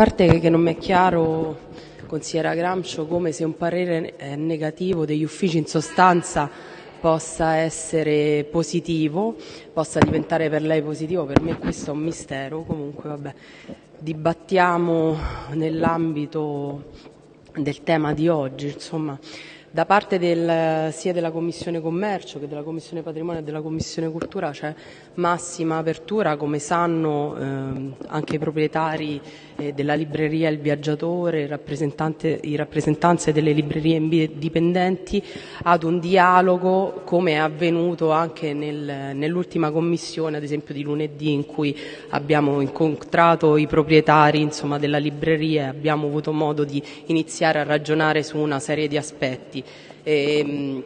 parte che non mi è chiaro, consigliera Gramscio, come se un parere negativo degli uffici in sostanza possa essere positivo, possa diventare per lei positivo, per me questo è un mistero, comunque vabbè, dibattiamo nell'ambito del tema di oggi, insomma da parte del, sia della Commissione Commercio che della Commissione Patrimonio e della Commissione Cultura c'è massima apertura, come sanno ehm, anche i proprietari eh, della libreria Il Viaggiatore, i rappresentanze delle librerie indipendenti, ad un dialogo come è avvenuto anche nel, nell'ultima commissione, ad esempio di lunedì, in cui abbiamo incontrato i proprietari insomma, della libreria e abbiamo avuto modo di iniziare a ragionare su una serie di aspetti. E,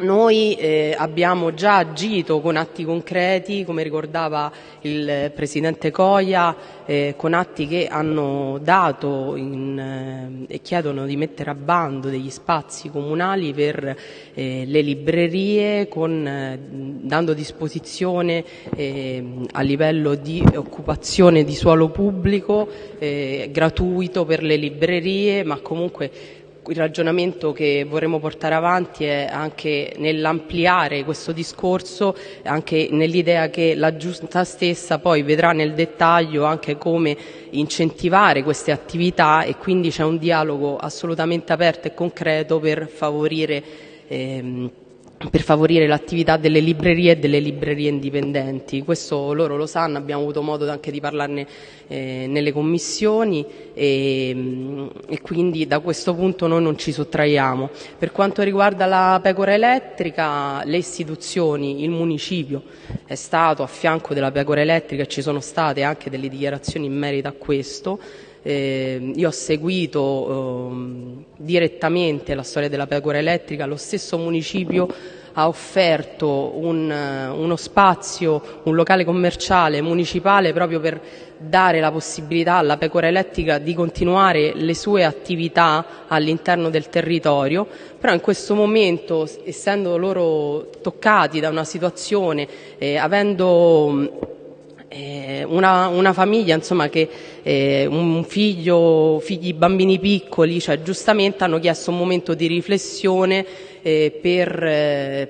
noi eh, abbiamo già agito con atti concreti, come ricordava il Presidente Coia, eh, con atti che hanno dato in, eh, e chiedono di mettere a bando degli spazi comunali per eh, le librerie, con, eh, dando disposizione eh, a livello di occupazione di suolo pubblico gratuito per le librerie, ma comunque il ragionamento che vorremmo portare avanti è anche nell'ampliare questo discorso, anche nell'idea che la giunta stessa poi vedrà nel dettaglio anche come incentivare queste attività e quindi c'è un dialogo assolutamente aperto e concreto per favorire ehm, per favorire l'attività delle librerie e delle librerie indipendenti. Questo loro lo sanno, abbiamo avuto modo anche di parlarne eh, nelle commissioni e, mm, e, quindi da questo punto noi non ci sottraiamo. Per quanto riguarda la pecora elettrica, le istituzioni, il municipio è stato a fianco della pecora elettrica e ci sono state anche delle dichiarazioni in merito a questo. Eh, io ho seguito eh, direttamente la storia della pecora elettrica, lo stesso municipio ha offerto un, uno spazio, un locale commerciale municipale proprio per dare la possibilità alla pecora elettrica di continuare le sue attività all'interno del territorio, però in questo momento, essendo loro toccati da una situazione, eh, avendo eh, una, una, famiglia insomma, che eh, un figlio, figli bambini piccoli, cioè, giustamente hanno chiesto un momento di riflessione eh, per, eh,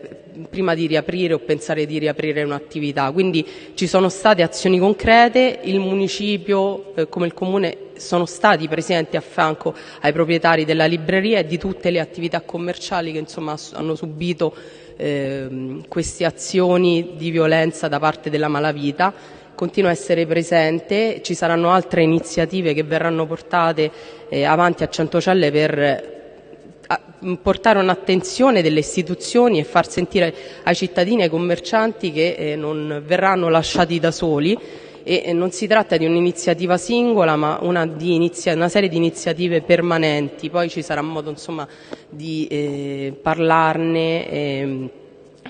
prima di riaprire o pensare di riaprire un'attività. Quindi ci sono state azioni concrete, il municipio eh, come il comune sono stati presenti a fianco ai proprietari della libreria e di tutte le attività commerciali che insomma, hanno subito eh, queste azioni di violenza da parte della malavita continua a essere presente, ci saranno altre iniziative che verranno portate eh, avanti a Centocelle per eh, portare un'attenzione delle istituzioni e far sentire ai cittadini e ai commercianti che eh, non verranno lasciati da soli. E non si tratta di un'iniziativa singola ma una, inizia, una, serie di iniziative permanenti, poi ci sarà modo insomma, di eh, parlarne, eh,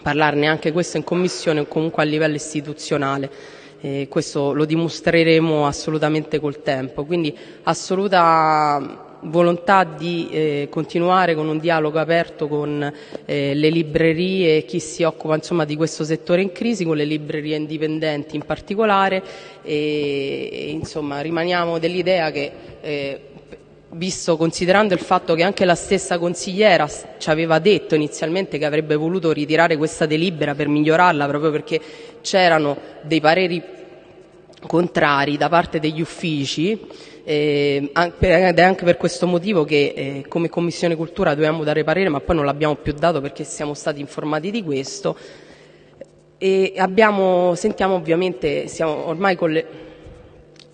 parlarne anche questo in commissione o comunque a livello istituzionale e questo lo dimostreremo assolutamente col tempo. Quindi assoluta volontà di eh, continuare con un dialogo aperto con eh, le librerie e chi si occupa insomma, di questo settore in crisi, con le librerie indipendenti in particolare e, e insomma, rimaniamo dell'idea che eh, visto considerando il fatto che anche la stessa consigliera ci aveva detto inizialmente che avrebbe voluto ritirare questa delibera per migliorarla proprio perché c'erano dei pareri contrari da parte degli uffici eh, ed è anche per questo motivo che eh, come Commissione Cultura dovevamo dare parere ma poi non l'abbiamo più dato perché siamo stati informati di questo. E abbiamo, sentiamo ovviamente, siamo ormai le,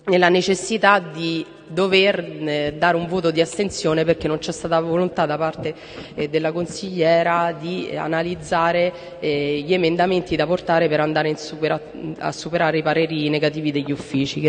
nella necessità di dover eh, dare un voto di astensione perché non c'è stata volontà da parte eh, della consigliera di eh, analizzare gli emendamenti da portare per andare a superare i pareri negativi degli uffici.